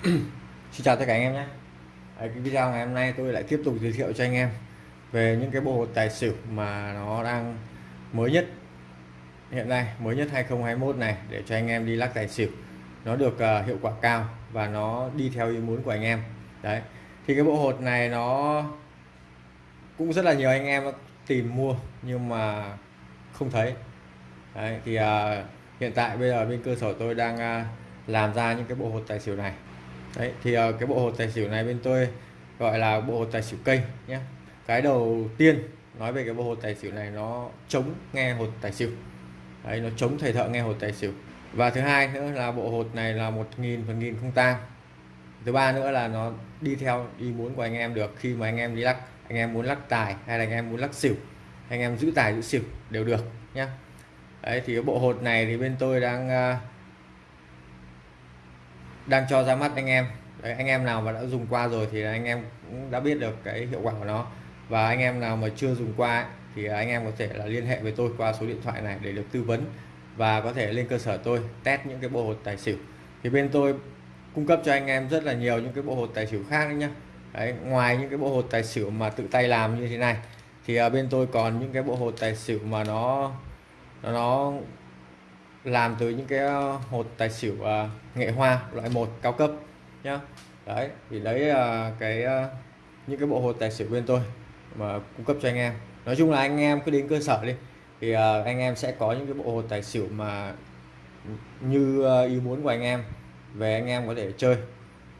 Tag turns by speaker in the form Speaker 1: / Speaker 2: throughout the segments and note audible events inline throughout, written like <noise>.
Speaker 1: <clears throat> Xin chào tất cả anh em nhé. Ở cái video ngày hôm nay tôi lại tiếp tục giới thiệu cho anh em về những cái bộ hột tài xỉu mà nó đang mới nhất hiện nay mới nhất 2021 này để cho anh em đi lắc tài xỉu. Nó được uh, hiệu quả cao và nó đi theo ý muốn của anh em. Đấy thì cái bộ hột này nó cũng rất là nhiều anh em tìm mua nhưng mà không thấy. Đấy, thì uh, hiện tại bây giờ bên cơ sở tôi đang uh, làm ra những cái bộ hột tài xỉu này đấy thì uh, cái bộ hột tài xỉu này bên tôi gọi là bộ hột tài xỉu cây nhé. Cái đầu tiên nói về cái bộ hột tài xỉu này nó chống nghe hột tài xỉu. Đấy nó chống thầy thợ nghe hột tài xỉu. Và thứ hai nữa là bộ hột này là một nghìn phần nghìn không tang. Thứ ba nữa là nó đi theo ý muốn của anh em được khi mà anh em đi lắc. Anh em muốn lắc tài hay là anh em muốn lắc xỉu. Anh em giữ tài giữ xỉu đều được nhé. Đấy thì cái bộ hột này thì bên tôi đang uh, đang cho ra mắt anh em. Đấy, anh em nào mà đã dùng qua rồi thì anh em cũng đã biết được cái hiệu quả của nó. Và anh em nào mà chưa dùng qua thì anh em có thể là liên hệ với tôi qua số điện thoại này để được tư vấn và có thể lên cơ sở tôi test những cái bộ hột tài xỉu. Thì bên tôi cung cấp cho anh em rất là nhiều những cái bộ hột tài xỉu khác nữa nhá. Đấy, ngoài những cái bộ hột tài xỉu mà tự tay làm như thế này thì à, bên tôi còn những cái bộ hột tài xỉu mà nó nó làm từ những cái ờ, hột tài xỉu uh, nghệ hoa loại 1 cao cấp nhá. Đấy thì lấy uh, cái uh, những cái bộ hột tài xỉu bên tôi mà cung cấp cho anh em. Nói chung là anh em cứ đến cơ sở đi. Thì uh, anh em sẽ có những cái bộ hột tài xỉu mà như uh, ý muốn của anh em về anh em có thể chơi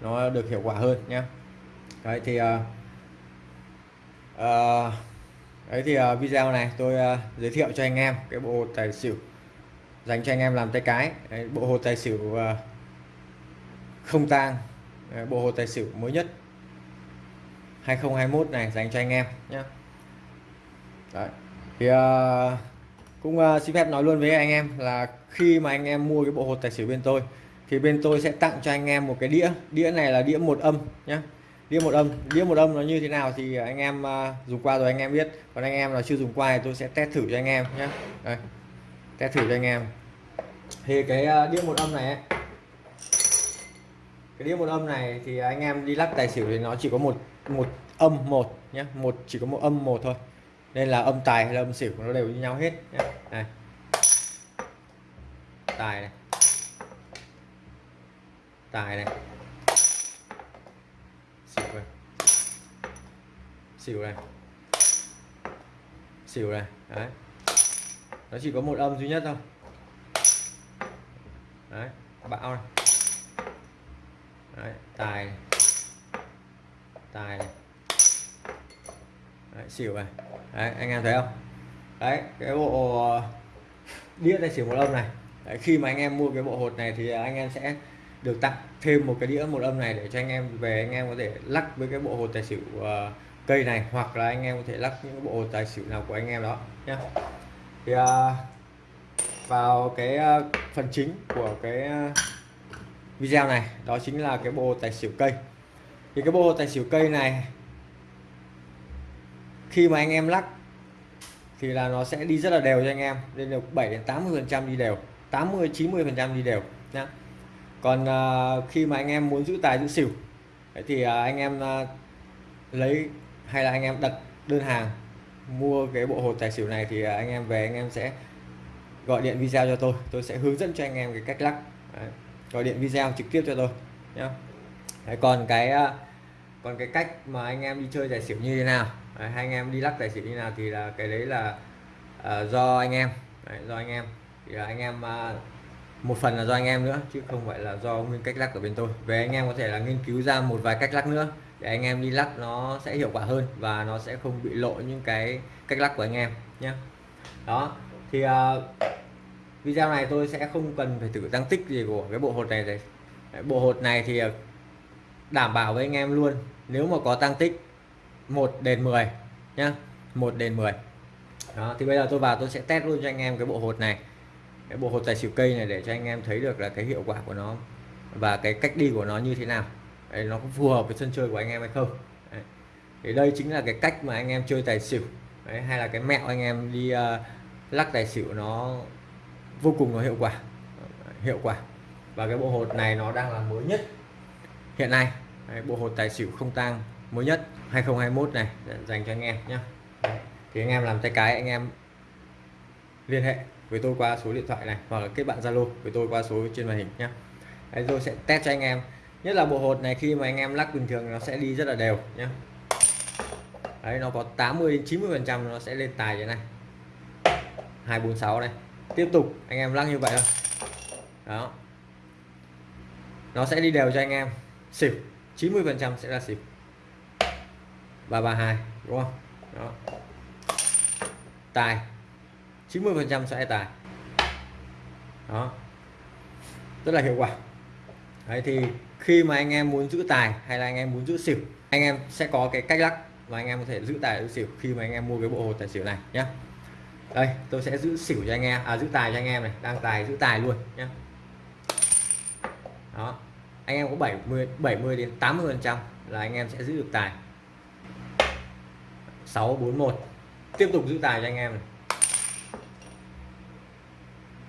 Speaker 1: nó được hiệu quả hơn nhé đấy thì uh, uh, đấy thì uh, video này tôi uh, giới thiệu cho anh em cái bộ tài xỉu dành cho anh em làm tay cái. Đấy, bộ hồ tài xỉu ờ, không tang. Bộ hồ tài xỉu mới nhất 2021 này dành cho anh em nhé Đấy. thì uh, cũng uh, xin phép nói luôn với anh em là khi mà anh em mua cái bộ hột tài xỉu bên tôi thì bên tôi sẽ tặng cho anh em một cái đĩa. Đĩa này là đĩa một âm nhé đĩa một âm. Đĩa một âm nó như thế nào thì anh em uh, dùng qua rồi anh em biết. Còn anh em là chưa dùng qua thì tôi sẽ test thử cho anh em nhé Đây test thử cho anh em. Thì cái ờ, đĩa một âm này cái đĩa một âm này thì anh em đi lắc tài xỉu thì nó chỉ có một một âm một nhé một, chỉ có một âm một thôi. Nên là âm tài hay là âm xỉu nó đều như nhau hết nhé. này. Tài này. Tài này. Xỉu này. Xỉu này. Xỉu này. Đấy nó chỉ có một âm duy nhất thôi. Đấy bão này. Đấy, tài. Này. tài. Này. Đấy, xỉu này. Đấy, anh em thấy không? Đấy cái bộ uh, đĩa này chỉ một âm này. Đấy, khi mà anh em mua cái bộ hột này thì anh em sẽ được tặng thêm một cái đĩa một âm này để cho anh em về anh em có thể lắc với cái bộ hột tài xỉu uh, cây này hoặc là anh em có thể lắc những bộ hột tài xỉu nào của anh em đó nhé thì uh, vào cái uh, phần chính của cái uh, video này đó chính là cái bộ tài xỉu cây. Thì cái bộ tài xỉu cây này khi mà anh em lắc thì là nó sẽ đi rất là đều cho anh em nên được 7 đến 80 phần trăm đi đều 80 90 phần trăm đi đều nhá. Còn uh, khi mà anh em muốn giữ tài giữ xỉu thì uh, anh em uh, lấy hay là anh em đặt đơn hàng mua cái bộ hột tài xỉu này thì à, anh em về anh em sẽ gọi điện video cho tôi. Tôi sẽ hướng dẫn cho anh em cái cách lắc. Đấy. gọi điện video trực tiếp cho tôi nhá. Đấy, còn cái à, còn cái cách mà anh em đi chơi tài xỉu như thế nào? Đấy, hai anh em đi lắc tài xỉu như nào thì là cái đấy là uh, do anh em. Đấy, do anh em. Thì là anh em uh, một phần là do anh em nữa chứ không phải là do nguyên cách lắc của bên tôi. Về anh em có thể là nghiên cứu ra một vài cách lắc nữa để anh em đi lắc nó sẽ hiệu quả hơn và nó sẽ không bị lộ những cái cách lắc của anh em nhé đó thì uh, video này tôi sẽ không cần phải thử tăng tích gì của cái bộ hột này đấy bộ hột này thì ờ, đảm bảo với anh em luôn nếu mà có tăng tích 1 đền 10 nhá 1 đền 10 đó thì bây giờ tôi vào tôi sẽ test luôn cho anh em cái bộ hột này. Cái bộ hột tài xỉu cây này để cho anh em thấy được là cái hiệu quả của nó và cái cách đi của nó như thế nào. Đấy, nó có phù hợp với sân chơi của anh em hay không? Đấy. thì đây chính là cái cách mà anh em chơi tài xỉu. Đấy, hay là cái mẹo anh em đi uh, lắc tài xỉu nó vô cùng có hiệu quả. Hiệu quả. Và cái bộ hột này nó đang là mới nhất hiện nay. Đấy, bộ hột tài xỉu không tang mới nhất 2021 này dành cho anh em nhé thì anh em làm tay cái anh em liên hệ với tôi qua số điện thoại này hoặc là kết bạn Zalo với tôi qua số trên màn hình nhé Đấy, tôi sẽ test cho anh em nhất là bộ hột này, khi mà anh em lắc bình thường nó sẽ đi rất là đều nhé đấy, nó có 80 đến 90 phần trăm nó sẽ lên tài như này. 246 này tiếp tục, anh em lắc như vậy thôi. Đó. Nó sẽ đi đều cho anh em. Xỉu 90 phần trăm sẽ là xỉu. 332 đúng không? Đó. Tài 90 phần trăm sẽ tài. Đó. Rất là hiệu quả. Đấy, thì khi mà anh em muốn giữ tài hay là anh em muốn giữ xỉu, anh em sẽ có cái cách lắc và anh em có thể giữ tài giữ xỉu khi mà anh em mua cái bộ hồ tài xỉu này nhé đây, tôi sẽ giữ xỉu cho anh em à giữ tài cho anh em này, đang tài giữ tài luôn nhé đó, anh em có 70 70 đến 80 phần trăm là anh em sẽ giữ được tài. 641 tiếp tục giữ tài cho anh em này.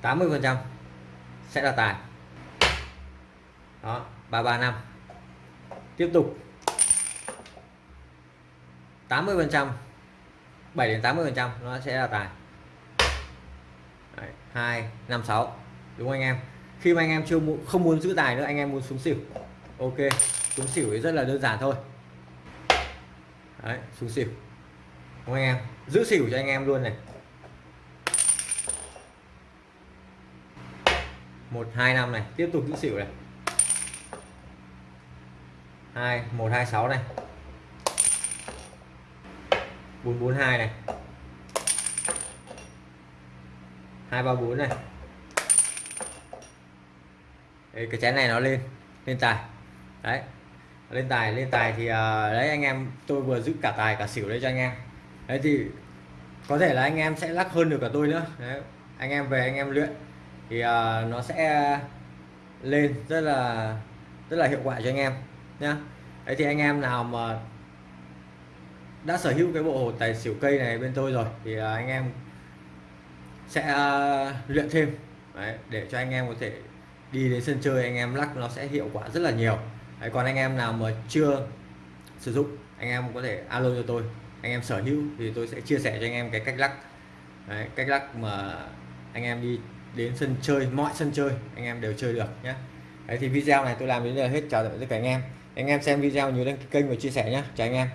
Speaker 1: 80 phần trăm sẽ là tài. Đó. 335 tiếp tục. 80 phần trăm 7 đến 80 phần trăm nó sẽ là tài. Đấy, 2 5 6 đúng không anh em? Khi mà anh em chưa muốn, không muốn giữ tài nữa anh em muốn xuống xỉu. Ok xuống xỉu thì rất là đơn giản thôi. Đấy, xuống xỉu. Đúng không anh em? Giữ xỉu cho anh em luôn này. Một hai năm này. Tiếp tục giữ xỉu này hai một hai sáu này. 442 này. 234 này. Đấy, cái chén này nó lên lên tài. Đấy lên tài lên tài thì uh, đấy anh em tôi vừa giữ cả tài cả xỉu đấy cho anh em. Đấy thì có thể là anh em sẽ lắc hơn được cả tôi nữa. Đấy. anh em về anh em luyện. Thì uh, nó sẽ lên rất là rất là hiệu quả cho anh em nha. Đấy thì anh em nào mà đã sở hữu cái bộ hồ tài xỉu cây này bên tôi rồi thì à, anh em sẽ à, luyện thêm. Đấy, để cho anh em có thể đi đến sân chơi anh em lắc nó sẽ hiệu quả rất là nhiều. Đấy, còn anh em nào mà chưa sử dụng anh em có thể alo cho tôi. Anh em sở hữu thì tôi sẽ chia sẻ cho anh em cái cách lắc. Đấy, cách lắc mà anh em đi đến sân chơi mọi sân chơi anh em đều chơi được nhé Đấy thì video này tôi làm đến đây là hết. Chào tạm biệt tất cả anh em anh em xem video nhớ đăng ký kênh và chia sẻ nhé chào anh em.